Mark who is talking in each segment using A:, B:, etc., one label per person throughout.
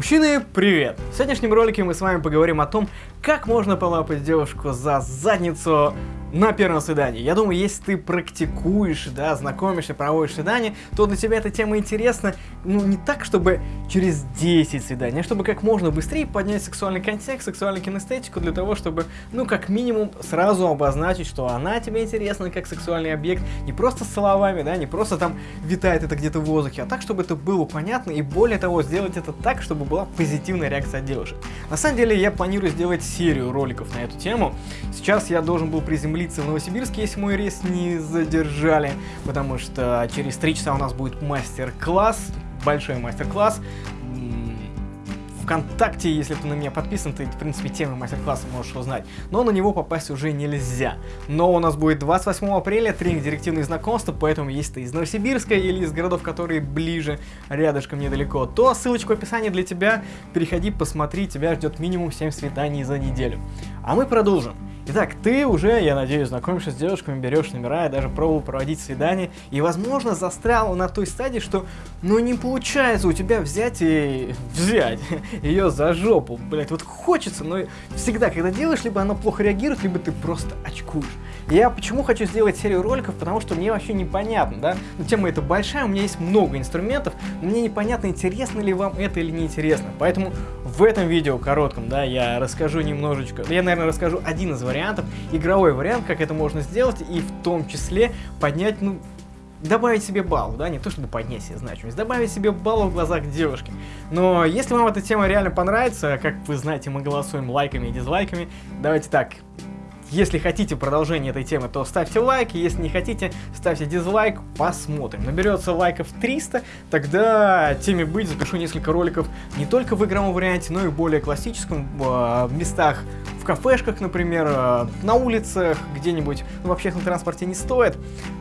A: Мужчины, привет! В сегодняшнем ролике мы с вами поговорим о том, как можно полапать девушку за задницу на первом свидании. Я думаю, если ты практикуешь, да, знакомишься, проводишь свидание, то для тебя эта тема интересна, ну, не так, чтобы через 10 свиданий, а чтобы как можно быстрее поднять сексуальный контекст, сексуальную кинестетику для того, чтобы, ну, как минимум, сразу обозначить, что она тебе интересна как сексуальный объект, не просто словами, да, не просто там витает это где-то в воздухе, а так, чтобы это было понятно, и более того, сделать это так, чтобы была позитивная реакция девушек. На самом деле, я планирую сделать серию роликов на эту тему. Сейчас я должен был приземлиться в Новосибирске, если мой рейс не задержали, потому что через три часа у нас будет мастер-класс, большой мастер-класс. ВКонтакте, если ты на меня подписан, ты, в принципе, темы мастер-класса можешь узнать. Но на него попасть уже нельзя. Но у нас будет 28 апреля тренинг «Директивные знакомства», поэтому если ты из Новосибирска или из городов, которые ближе, рядышком, недалеко, то ссылочка в описании для тебя. Переходи, посмотри, тебя ждет минимум 7 свиданий за неделю. А мы продолжим. Итак, ты уже, я надеюсь, знакомишься с девушками, берешь номера, и даже пробовал проводить свидание, и, возможно, застрял на той стадии, что, ну, не получается у тебя взять и взять ее за жопу, блять, вот хочется, но всегда, когда делаешь, либо она плохо реагирует, либо ты просто очкуешь. Я почему хочу сделать серию роликов, потому что мне вообще непонятно, да, ну, тема эта большая, у меня есть много инструментов, мне непонятно, интересно ли вам это или не интересно, поэтому в этом видео коротком, да, я расскажу немножечко, я, наверное, расскажу один из вариантов, игровой вариант, как это можно сделать, и в том числе поднять, ну, добавить себе балл, да, не то чтобы поднять себе значимость, добавить себе балл в глазах девушки. Но если вам эта тема реально понравится, как вы знаете, мы голосуем лайками и дизлайками, давайте так, если хотите продолжение этой темы, то ставьте лайк, если не хотите, ставьте дизлайк, посмотрим. Наберется лайков 300, тогда теме быть запишу несколько роликов не только в игровом варианте, но и более классическом, в местах, в кафешках, например, э, на улицах, где-нибудь, ну, в общественном транспорте не стоит,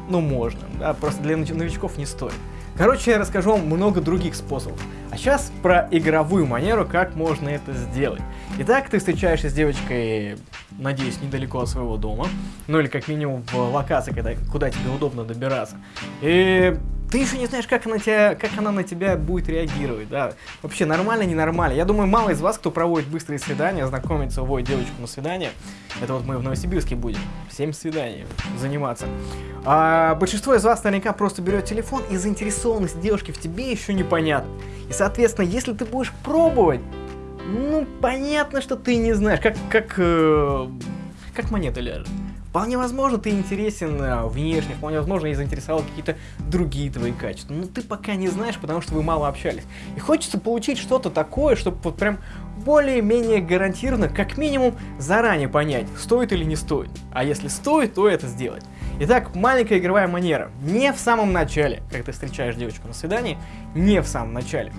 A: но можно, да, просто для новичков не стоит. Короче, я расскажу вам много других способов. А сейчас про игровую манеру, как можно это сделать. Итак, ты встречаешься с девочкой, надеюсь, недалеко от своего дома, ну или как минимум в локации, когда, куда тебе удобно добираться. И ты еще не знаешь, как она, тебя, как она на тебя будет реагировать, да. Вообще, нормально, ненормально. Я думаю, мало из вас, кто проводит быстрые свидания, знакомится, уводит девочку на свидание. Это вот мы в Новосибирске будем. 7 свиданий заниматься. А большинство из вас наверняка просто берет телефон, и заинтересованность девушки в тебе еще непонятна. И, соответственно, если ты будешь пробовать, ну, понятно, что ты не знаешь, как, как, э, как монета ляжет. Вполне возможно, ты интересен э, внешне, вполне возможно, и заинтересовал какие-то другие твои качества. Но ты пока не знаешь, потому что вы мало общались. И хочется получить что-то такое, чтобы вот прям более-менее гарантированно, как минимум, заранее понять, стоит или не стоит. А если стоит, то это сделать. Итак, маленькая игровая манера. Не в самом начале, как ты встречаешь девочку на свидании, не в самом начале.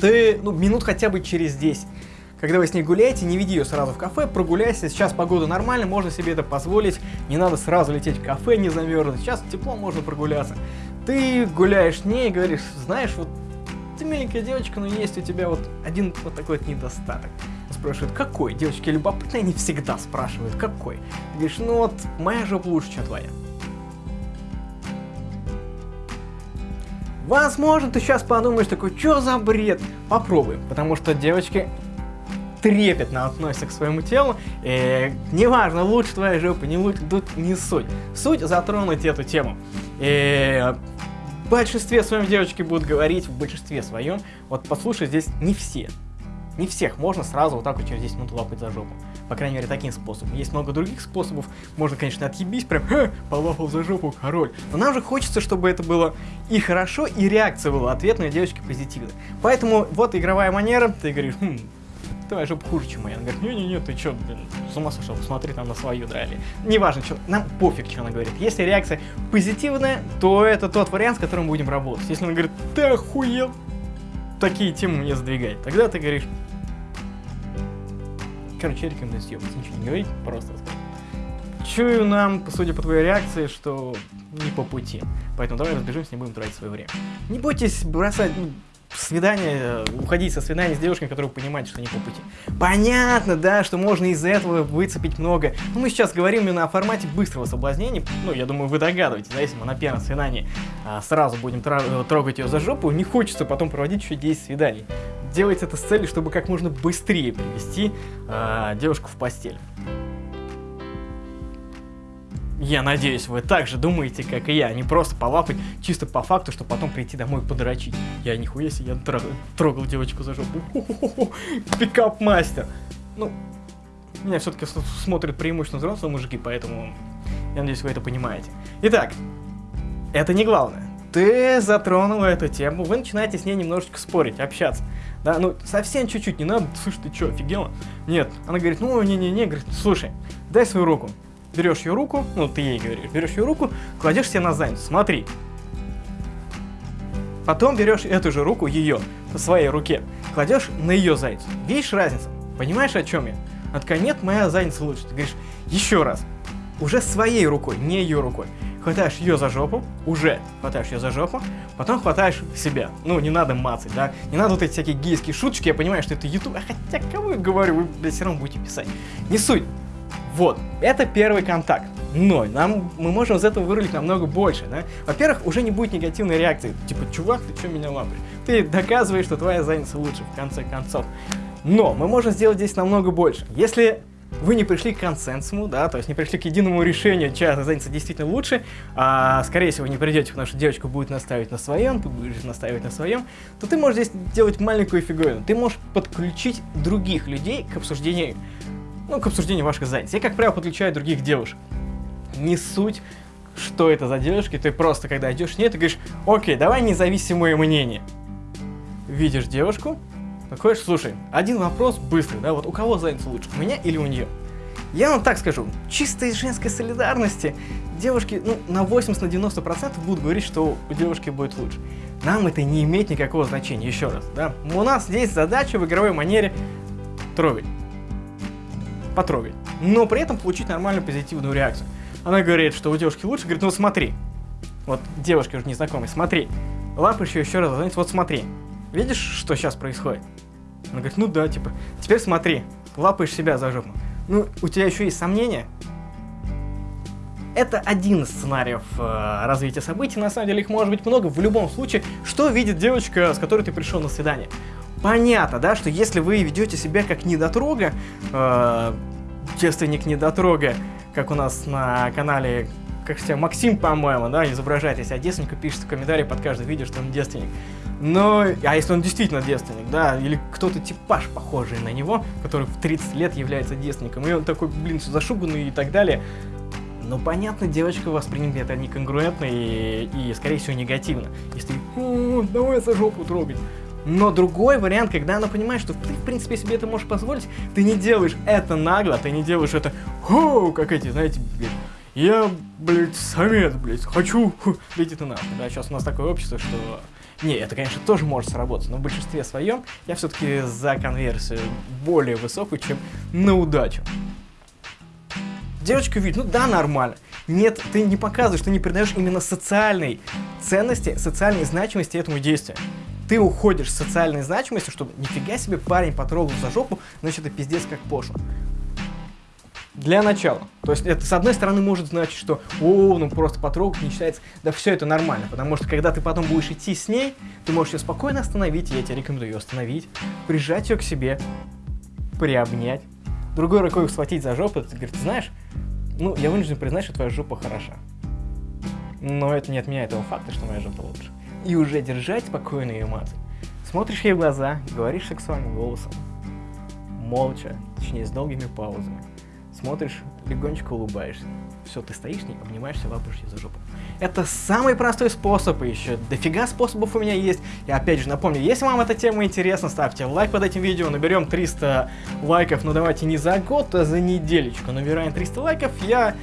A: Ты, ну, минут хотя бы через 10 когда вы с ней гуляете, не веди ее сразу в кафе, прогуляйся, сейчас погода нормальная, можно себе это позволить, не надо сразу лететь в кафе, не замерзнуть, сейчас тепло, можно прогуляться. Ты гуляешь с ней и говоришь, знаешь, вот ты миленькая девочка, но есть у тебя вот один вот такой вот недостаток. Спрашивают, какой? Девочки любопытные, они всегда спрашивают, какой? Ты говоришь, ну вот, моя жопа лучше, чем твоя. Возможно, ты сейчас подумаешь такой, что за бред? Попробуем, потому что девочки трепетно относятся к своему телу, и неважно, лучше твоя жопа, не лучше, тут не суть. Суть затронуть эту тему. И в большинстве своем девочки будут говорить, в большинстве своем, вот послушай, здесь не все. Не всех можно сразу вот так вот через 10 минут лапать за жопу. По крайней мере, таким способом. Есть много других способов. Можно, конечно, отъебись, прям, ха, полапал за жопу, король. Но нам же хочется, чтобы это было и хорошо, и реакция была ответная девочки позитивная. Поэтому вот игровая манера, ты говоришь, хм, твоя жопа хуже, чем моя. Она говорит, не-не-не, ты чё, блин, с ума сошел, посмотри там на свою, да, или... Неважно, что, нам пофиг, что она говорит. Если реакция позитивная, то это тот вариант, с которым будем работать. Если она говорит, ты охуел, такие темы мне сдвигать, тогда ты говоришь... Короче, я рекомендую ничего не говорить, просто Чую нам, судя по твоей реакции, что не по пути. Поэтому давай разбежимся, не будем тратить свое время. Не бойтесь бросать, ну, свидание, э, уходить со свидания с девушкой, которая понимает, что не по пути. Понятно, да, что можно из-за этого выцепить много. Но мы сейчас говорим именно о формате быстрого соблазнения. Ну, я думаю, вы догадываетесь, да, если мы на первом свидании а, сразу будем трогать ее за жопу, не хочется потом проводить еще 10 свиданий. Делайте это с целью, чтобы как можно быстрее привести э, девушку в постель. Я надеюсь, вы также думаете, как и я, не просто полапать чисто по факту, чтобы потом прийти домой и подрочить. Я нихуя себе, я трогал, трогал девочку за жопу. Пикап-мастер. Ну, меня все-таки смотрят преимущественно взрослые мужики, поэтому я надеюсь, вы это понимаете. Итак, это не главное. Ты затронула эту тему, вы начинаете с ней немножечко спорить, общаться. Да, ну, совсем чуть-чуть, не надо, слушай, ты что, офигела? Нет, она говорит, ну, не-не-не, говорит, слушай, дай свою руку берешь ее руку, ну ты ей говоришь, берешь ее руку, кладешь себе на задницу, смотри. Потом берешь эту же руку, ее, по своей руке, кладешь на ее задницу. Видишь разницу? Понимаешь, о чем я? Она такая, моя задница лучше. Ты говоришь, еще раз, уже своей рукой, не ее рукой. Хватаешь ее за жопу, уже хватаешь ее за жопу, потом хватаешь себя. Ну, не надо мацать, да? Не надо вот эти всякие гейские шуточки, я понимаю, что это YouTube, а хотя кого я говорю, вы, блядь, все равно будете писать. Не суть. Вот, это первый контакт. Но нам, мы можем из этого вырулить намного больше, да? Во-первых, уже не будет негативной реакции. Типа, чувак, ты что меня лапаешь? Ты доказываешь, что твоя задница лучше, в конце концов. Но мы можем сделать здесь намного больше. Если вы не пришли к консенсусу, да, то есть не пришли к единому решению, чья задница действительно лучше, а, скорее всего, не придете, потому что девочка будет наставить на своем, ты будешь наставить на своем, то ты можешь здесь делать маленькую фиговину. Ты можешь подключить других людей к обсуждению ну, к обсуждению ваших занятий. Я, как правило, подключаю других девушек. Не суть, что это за девушки, ты просто, когда идешь нет, ты говоришь, окей, давай независимое мнение. Видишь девушку, такой, слушай, один вопрос быстрый, да, вот у кого задница лучше, у меня или у нее? Я вам так скажу, чисто из женской солидарности девушки, ну, на 80 на 90 процентов будут говорить, что у девушки будет лучше. Нам это не имеет никакого значения, еще раз, да. У нас здесь задача в игровой манере трогать потрогать. Но при этом получить нормальную позитивную реакцию. Она говорит, что у девушки лучше, говорит, ну смотри. Вот девушка уже незнакомая, смотри. Лапаешь ее еще раз, знаете, вот смотри. Видишь, что сейчас происходит? Она говорит, ну да, типа, теперь смотри, лапаешь себя за жопу. Ну, у тебя еще есть сомнения? Это один из сценариев э, развития событий, на самом деле их может быть много. В любом случае, что видит девочка, с которой ты пришел на свидание? понятно, да, что если вы ведете себя как недотрога, э, девственник недотрога, как у нас на канале, как все, Максим, по-моему, да, изображает себя девственника, пишет в комментарии под каждое видео, что он девственник. Но, а если он действительно девственник, да, или кто-то типаж похожий на него, который в 30 лет является девственником, и он такой, блин, зашуганный и так далее, ну, понятно, девочка воспримет это неконгруентно и, и, скорее всего, негативно. Если, давай за жопу трогать. Но другой вариант, когда она понимает, что ты, в принципе, себе это можешь позволить, ты не делаешь это нагло, ты не делаешь это, хоу, как эти, знаете, блядь, я, блядь, самец, блядь, хочу, иди ты нахуй, да, сейчас у нас такое общество, что... Не, это, конечно, тоже может сработать, но в большинстве своем я все-таки за конверсию более высокую, чем на удачу. Девочка видит, ну да, нормально. Нет, ты не показываешь, ты не передаешь именно социальной ценности, социальной значимости этому действию ты уходишь с социальной значимостью, чтобы нифига себе парень потрогал за жопу, значит это пиздец как пошло. Для начала. То есть это с одной стороны может значить, что о, ну просто потрогать не считается. Да все это нормально, потому что когда ты потом будешь идти с ней, ты можешь ее спокойно остановить, я тебе рекомендую ее остановить, прижать ее к себе, приобнять, другой рукой схватить за жопу, ты говоришь, знаешь, ну я вынужден признать, что твоя жопа хороша. Но это не отменяет того факта, что моя жопа лучше и уже держать спокойную эмоцию. Смотришь ей в глаза, говоришь сексуальным голосом, молча, точнее с долгими паузами. Смотришь, легонечко улыбаешься. Все, ты стоишь, не обнимаешься, лапаешь за жопу. Это самый простой способ, и еще дофига способов у меня есть. И опять же напомню, если вам эта тема интересна, ставьте лайк под этим видео, наберем 300 лайков, но давайте не за год, а за неделечку. Набираем 300 лайков, я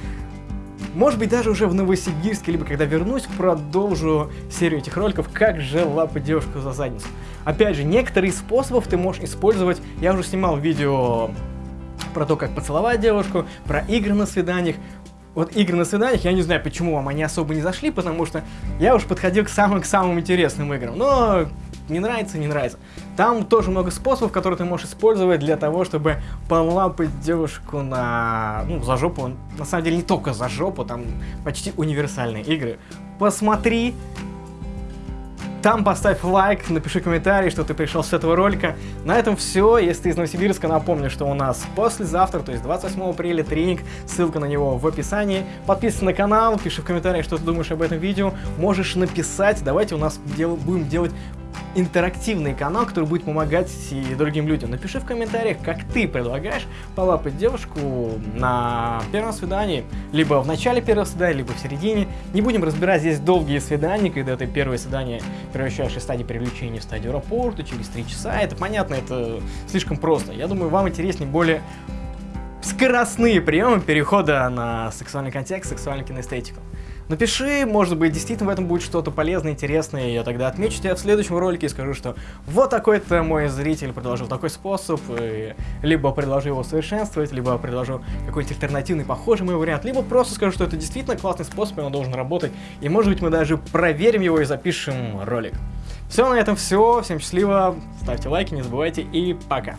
A: может быть, даже уже в Новосибирске, либо когда вернусь, продолжу серию этих роликов, как же лапать девушку за задницу. Опять же, некоторые способов ты можешь использовать. Я уже снимал видео про то, как поцеловать девушку, про игры на свиданиях. Вот игры на свиданиях, я не знаю, почему вам они особо не зашли, потому что я уж подходил к самым-самым интересным играм. Но не нравится, не нравится. Там тоже много способов, которые ты можешь использовать для того, чтобы полапать девушку на, ну, за жопу. На самом деле не только за жопу, там почти универсальные игры. Посмотри Там поставь лайк, напиши комментарий, что ты пришел с этого ролика. На этом все. Если ты из Новосибирска, напомню, что у нас послезавтра, то есть 28 апреля, тренинг. Ссылка на него в описании. Подписывайся на канал, пиши в комментариях, что ты думаешь об этом видео. Можешь написать. Давайте у нас дел будем делать интерактивный канал, который будет помогать и другим людям. Напиши в комментариях, как ты предлагаешь полапать девушку на первом свидании, либо в начале первого свидания, либо в середине. Не будем разбирать здесь долгие свидания, когда ты первое свидание превращаешь из стадии привлечения в стадию аэропорта через три часа. Это понятно, это слишком просто. Я думаю, вам интереснее более скоростные приемы перехода на сексуальный контекст, сексуальную кинестетику. Напиши, может быть, действительно в этом будет что-то полезное, интересное, и я тогда отмечу тебя в следующем ролике и скажу, что вот такой-то мой зритель предложил такой способ, и либо предложу его совершенствовать, либо предложу какой-нибудь альтернативный, похожий мой вариант, либо просто скажу, что это действительно классный способ, и он должен работать, и может быть мы даже проверим его и запишем ролик. Все, на этом все, всем счастливо, ставьте лайки, не забывайте, и пока.